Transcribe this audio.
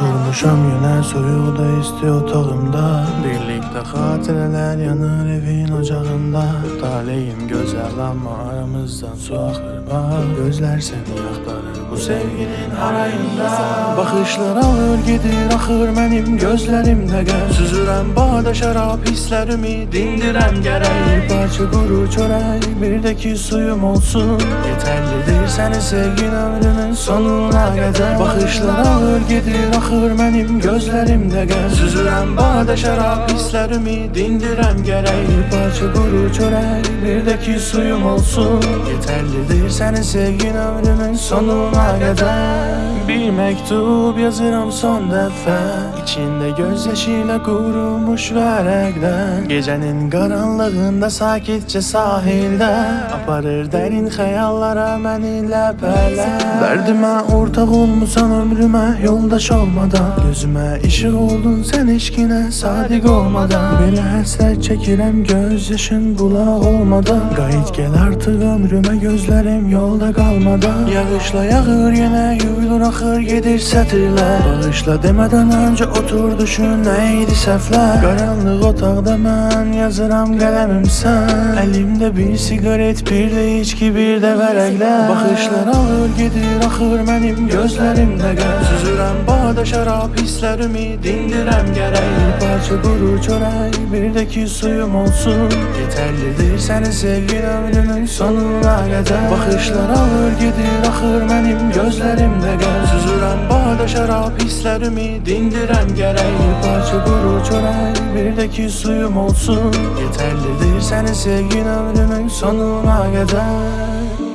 Yorulmuşam yine soyuğu da. İsti otağımda Birlikte hatireler yanır evin ocağında. Taleyim güzel ama aramızdan su akır bak Gözler seni yaktarır bu sevginin harayında Bakışlar alır gidir akır benim gözlerimde gel. Süzürem bağda şarap hislerimi dindirem gerek. Bir parça kuru çörek bir de ki suyum olsun. Yeterlidir seni sevgin ömrümün sonuna kadar. Bakışlar alır gidir akır benim gözlerimde gel. Süzürem bağda şarap hislerimi dindirem gerek. Bir parça kuru çörek bir de ki suyum olsun. Yeterlidir seni sevgin ömrümün sonuna kadar. Bir mektup yazırım son defa. İçinde gözyaşıyla kurumuş verekten Gecenin karanlığında sakitçe sahilde. Aparır derin hayallara beni lepeler Derdime ortak olmusan ömrüme yoldaş olmadan Gözüme ışık oldun sen eşkine sadık olmadan. Böyle hasret çekirem gözyaşın bula olmadan. Gayet gel artık ömrüme gözlerim yolda kalmadan. Yağışla yağır yine yuyulur akır gedir sətirlər Bağışla demeden önce otur düşün neydi səhvlər Qaranlıq otaqda mən yazıram qələmim sən Əlimdə bir sigaret bir də içki bir də vərəqlər Baxışlar alır gedir axır mənim gözlərimdə qəm Süzürəm bağda şərab hisslərimi dindirəm gərək Bir parça quru çörək bir də ki suyum olsun. Yeterlidir səni sevgin ömrümün sonuna qədər Baxışlar alır gedir axır mənim gözlərimdə qəm Süzürəm bağda şərab hisslərimi dindirəm gərək Bir parça quru çörək bir də ki suyum olsun. Yeterlidir səni sevgin ömrümün sonuna qədər